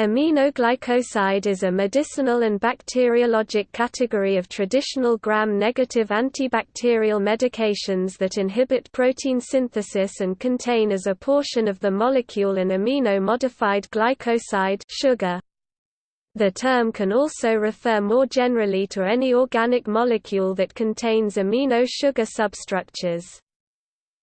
Aminoglycoside is a medicinal and bacteriologic category of traditional gram-negative antibacterial medications that inhibit protein synthesis and contain as a portion of the molecule an amino-modified glycoside sugar. The term can also refer more generally to any organic molecule that contains amino sugar substructures.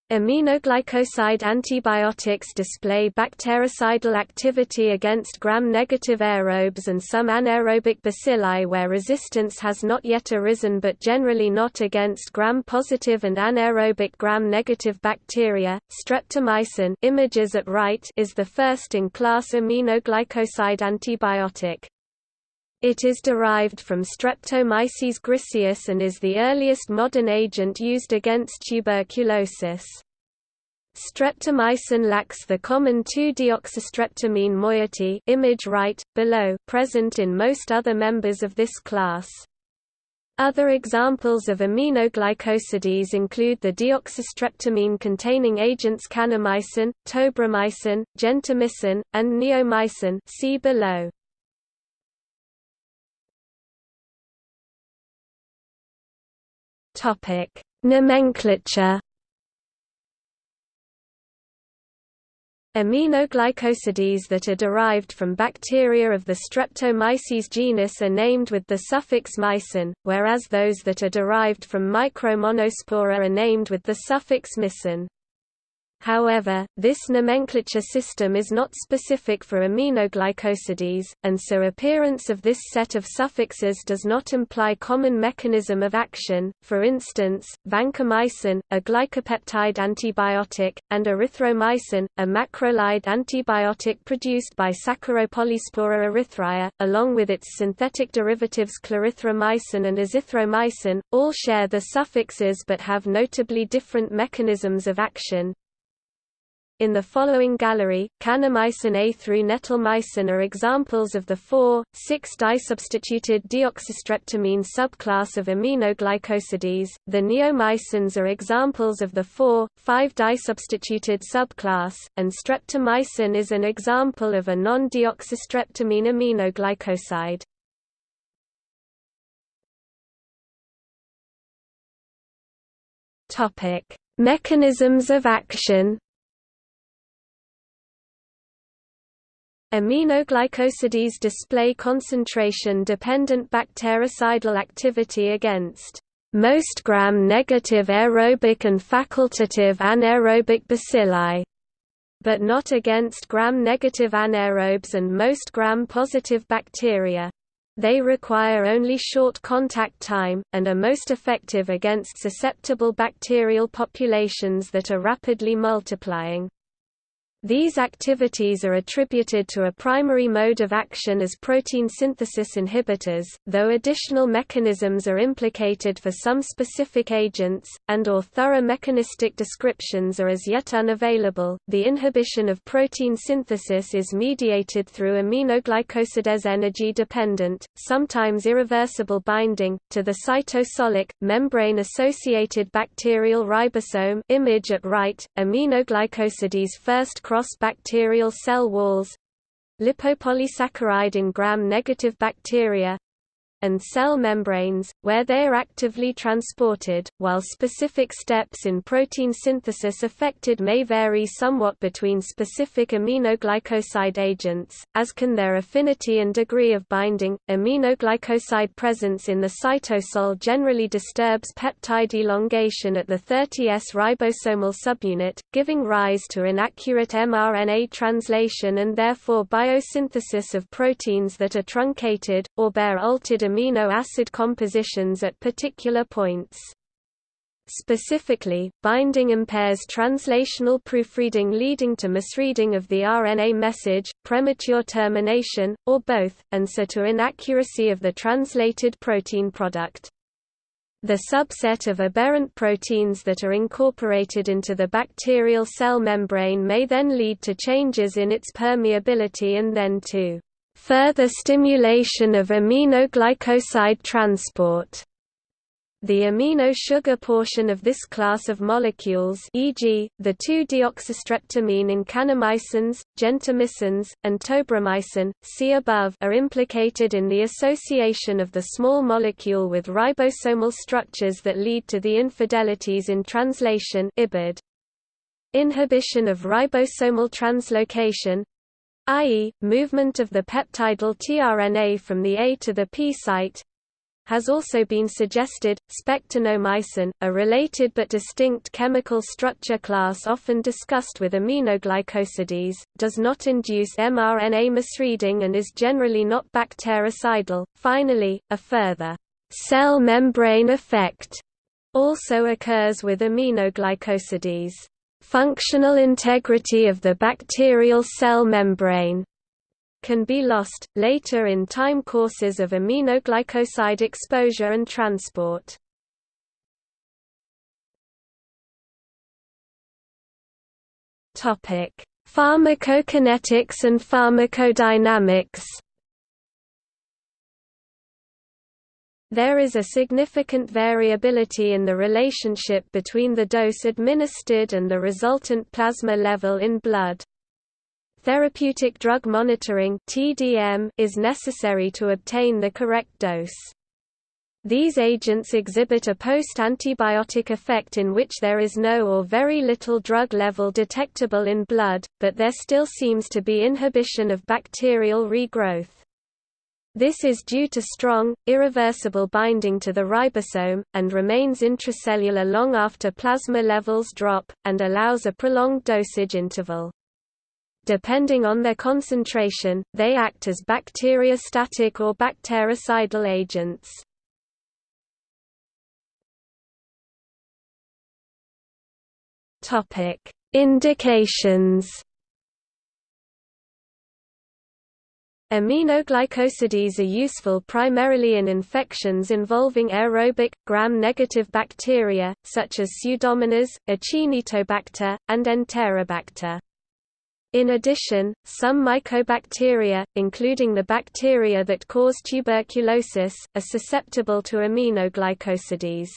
Aminoglycoside antibiotics display bactericidal activity against gram-negative aerobes and some anaerobic bacilli where resistance has not yet arisen but generally not against gram-positive and anaerobic gram-negative bacteria. Streptomycin images at right is the first-in-class aminoglycoside antibiotic. It is derived from Streptomyces griseus and is the earliest modern agent used against tuberculosis. Streptomycin lacks the common 2-deoxystreptamine moiety image right, below present in most other members of this class. Other examples of aminoglycosides include the deoxystreptamine-containing agents kanamycin, tobramycin, gentamicin, and neomycin see below. Topic: Nomenclature. Aminoglycosides that are derived from bacteria of the Streptomyces genus are named with the suffix mycin, whereas those that are derived from Micromonospora are named with the suffix mycin. However, this nomenclature system is not specific for aminoglycosides, and so appearance of this set of suffixes does not imply common mechanism of action. For instance, vancomycin, a glycopeptide antibiotic, and erythromycin, a macrolide antibiotic produced by Saccharopolyspora erythraea, along with its synthetic derivatives clarithromycin and azithromycin, all share the suffixes but have notably different mechanisms of action. In the following gallery, kanamycin A through netilmicin are examples of the 4,6-disubstituted deoxystreptamine subclass of aminoglycosides. The neomycins are examples of the 4,5-disubstituted subclass, and streptomycin is an example of a non-deoxystreptamine aminoglycoside. Mechanisms of action. Aminoglycosides display concentration-dependent bactericidal activity against most gram-negative aerobic and facultative anaerobic bacilli, but not against gram-negative anaerobes and most gram-positive bacteria. They require only short contact time, and are most effective against susceptible bacterial populations that are rapidly multiplying. These activities are attributed to a primary mode of action as protein synthesis inhibitors, though additional mechanisms are implicated for some specific agents, and or thorough mechanistic descriptions are as yet unavailable. The inhibition of protein synthesis is mediated through aminoglycosides energy dependent, sometimes irreversible binding, to the cytosolic, membrane-associated bacterial ribosome image at right. Aminoglycosides first cross bacterial cell walls. Lipopolysaccharide in gram-negative bacteria and cell membranes, where they are actively transported, while specific steps in protein synthesis affected may vary somewhat between specific aminoglycoside agents, as can their affinity and degree of binding. Aminoglycoside presence in the cytosol generally disturbs peptide elongation at the 30S ribosomal subunit, giving rise to inaccurate mRNA translation and therefore biosynthesis of proteins that are truncated, or bear altered amino acid compositions at particular points. Specifically, binding impairs translational proofreading leading to misreading of the RNA message, premature termination, or both, and so to inaccuracy of the translated protein product. The subset of aberrant proteins that are incorporated into the bacterial cell membrane may then lead to changes in its permeability and then to further stimulation of aminoglycoside transport. The amino sugar portion of this class of molecules e.g., the 2-deoxystreptamine in kanamycins, gentamicins, and tobramycin, see above are implicated in the association of the small molecule with ribosomal structures that lead to the infidelities in translation IBID. Inhibition of ribosomal translocation i.e., movement of the peptidyl tRNA from the A to the P site has also been suggested. Spectinomycin, a related but distinct chemical structure class often discussed with aminoglycosides, does not induce mRNA misreading and is generally not bactericidal. Finally, a further cell membrane effect also occurs with aminoglycosides. Functional integrity of the bacterial cell membrane can be lost, later in time courses of aminoglycoside exposure and transport. Pharmacokinetics and pharmacodynamics There is a significant variability in the relationship between the dose administered and the resultant plasma level in blood. Therapeutic drug monitoring (TDM) is necessary to obtain the correct dose. These agents exhibit a post-antibiotic effect in which there is no or very little drug level detectable in blood, but there still seems to be inhibition of bacterial regrowth. This is due to strong, irreversible binding to the ribosome, and remains intracellular long after plasma levels drop, and allows a prolonged dosage interval. Depending on their concentration, they act as bacteriostatic or bactericidal agents. Indications. Aminoglycosides are useful primarily in infections involving aerobic, gram-negative bacteria, such as Pseudomonas, Acinetobacter, and Enterobacter. In addition, some mycobacteria, including the bacteria that cause tuberculosis, are susceptible to aminoglycosides.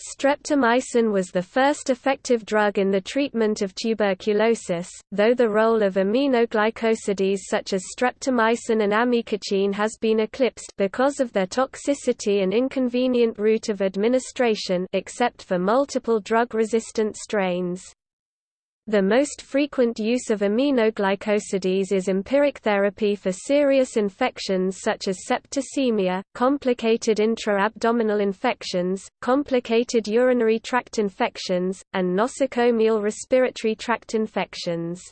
Streptomycin was the first effective drug in the treatment of tuberculosis, though the role of aminoglycosides such as streptomycin and amikacin has been eclipsed because of their toxicity and inconvenient route of administration except for multiple drug-resistant strains. The most frequent use of aminoglycosides is empiric therapy for serious infections such as septicemia, complicated intra-abdominal infections, complicated urinary tract infections, and nosocomial respiratory tract infections.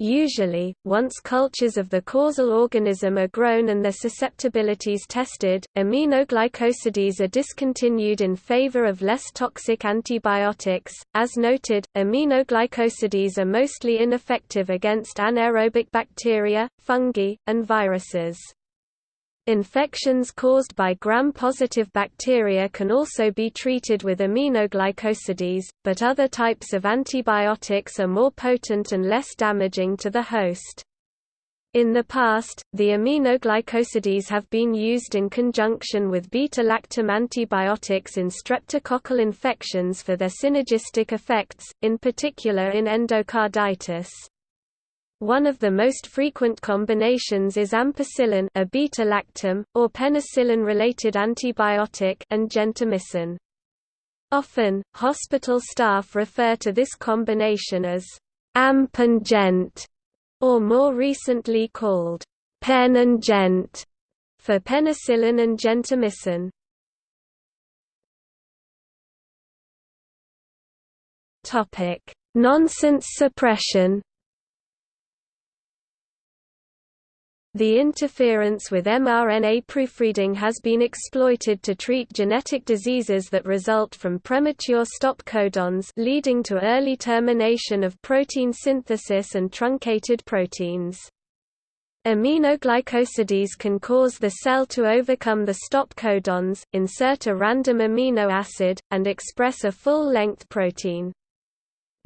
Usually, once cultures of the causal organism are grown and their susceptibilities tested, aminoglycosides are discontinued in favor of less toxic antibiotics. As noted, aminoglycosides are mostly ineffective against anaerobic bacteria, fungi, and viruses. Infections caused by gram-positive bacteria can also be treated with aminoglycosides, but other types of antibiotics are more potent and less damaging to the host. In the past, the aminoglycosides have been used in conjunction with beta-lactam antibiotics in streptococcal infections for their synergistic effects, in particular in endocarditis. One of the most frequent combinations is ampicillin a beta-lactam, or penicillin-related antibiotic and gentamicin. Often, hospital staff refer to this combination as amp and gent, or more recently called pen and gent, for penicillin and gentamicin. Nonsense suppression The interference with mRNA proofreading has been exploited to treat genetic diseases that result from premature stop codons leading to early termination of protein synthesis and truncated proteins. Aminoglycosides can cause the cell to overcome the stop codons, insert a random amino acid, and express a full-length protein.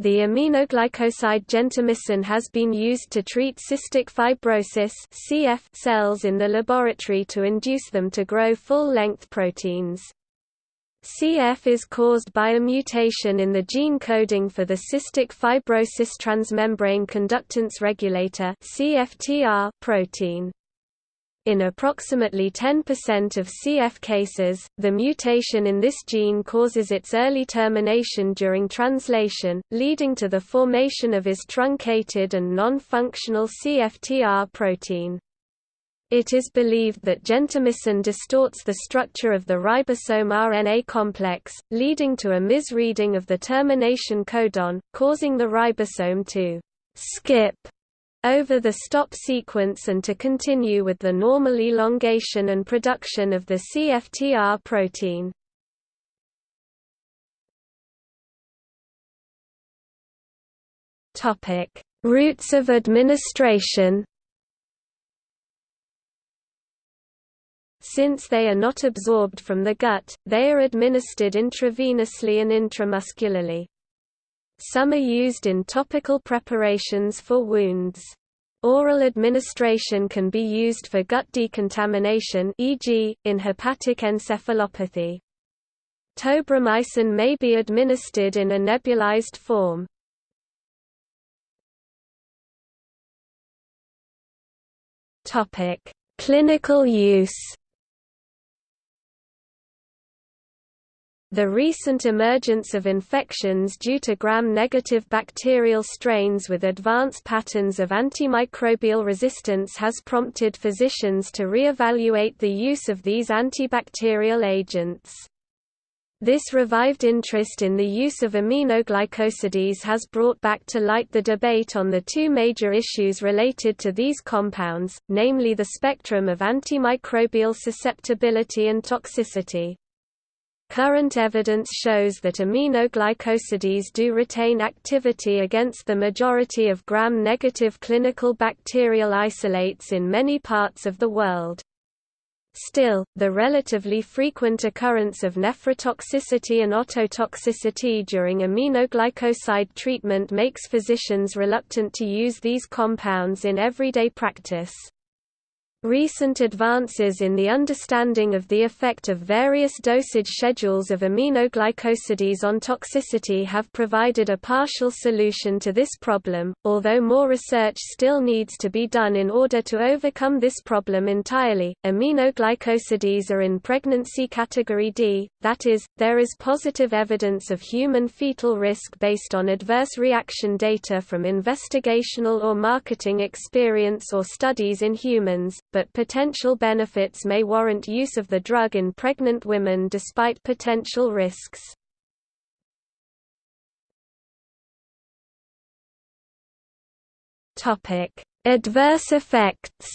The aminoglycoside gentamicin has been used to treat cystic fibrosis (CF) cells in the laboratory to induce them to grow full-length proteins. CF is caused by a mutation in the gene coding for the cystic fibrosis transmembrane conductance regulator (CFTR) protein. In approximately 10% of CF cases, the mutation in this gene causes its early termination during translation, leading to the formation of is truncated and non-functional CFTR protein. It is believed that gentamicin distorts the structure of the ribosome RNA complex, leading to a misreading of the termination codon, causing the ribosome to skip over the stop sequence and to continue with the normal elongation and production of the CFTR protein. Routes of administration Since they are not absorbed from the gut, they are administered intravenously and intramuscularly. Some are used in topical preparations for wounds. Oral administration can be used for gut decontamination e.g., in hepatic encephalopathy. Tobramycin may be administered in a nebulized form. Clinical use The recent emergence of infections due to gram-negative bacterial strains with advanced patterns of antimicrobial resistance has prompted physicians to re-evaluate the use of these antibacterial agents. This revived interest in the use of aminoglycosides has brought back to light the debate on the two major issues related to these compounds, namely the spectrum of antimicrobial susceptibility and toxicity. Current evidence shows that aminoglycosides do retain activity against the majority of gram-negative clinical bacterial isolates in many parts of the world. Still, the relatively frequent occurrence of nephrotoxicity and ototoxicity during aminoglycoside treatment makes physicians reluctant to use these compounds in everyday practice. Recent advances in the understanding of the effect of various dosage schedules of aminoglycosides on toxicity have provided a partial solution to this problem, although more research still needs to be done in order to overcome this problem entirely. Aminoglycosides are in pregnancy category D, that is, there is positive evidence of human fetal risk based on adverse reaction data from investigational or marketing experience or studies in humans but potential benefits may warrant use of the drug in pregnant women despite potential risks. Adverse effects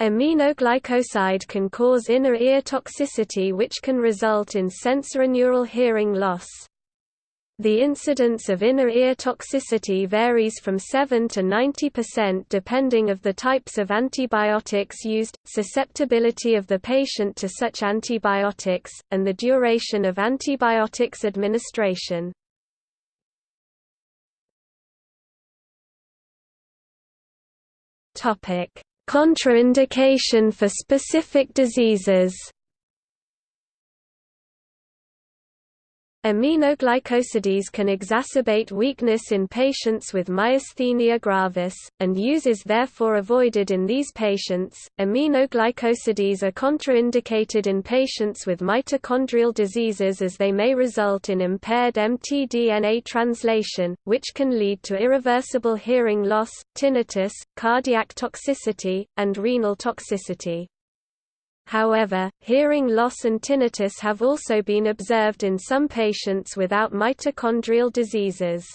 Aminoglycoside can cause inner ear toxicity which can result in sensorineural hearing loss. The incidence of inner ear toxicity varies from 7 to 90% depending of the types of antibiotics used, susceptibility of the patient to such antibiotics, and the duration of antibiotics administration. Contraindication for specific diseases Aminoglycosides can exacerbate weakness in patients with myasthenia gravis, and use is therefore avoided in these patients. Aminoglycosides are contraindicated in patients with mitochondrial diseases as they may result in impaired mtDNA translation, which can lead to irreversible hearing loss, tinnitus, cardiac toxicity, and renal toxicity. However, hearing loss and tinnitus have also been observed in some patients without mitochondrial diseases.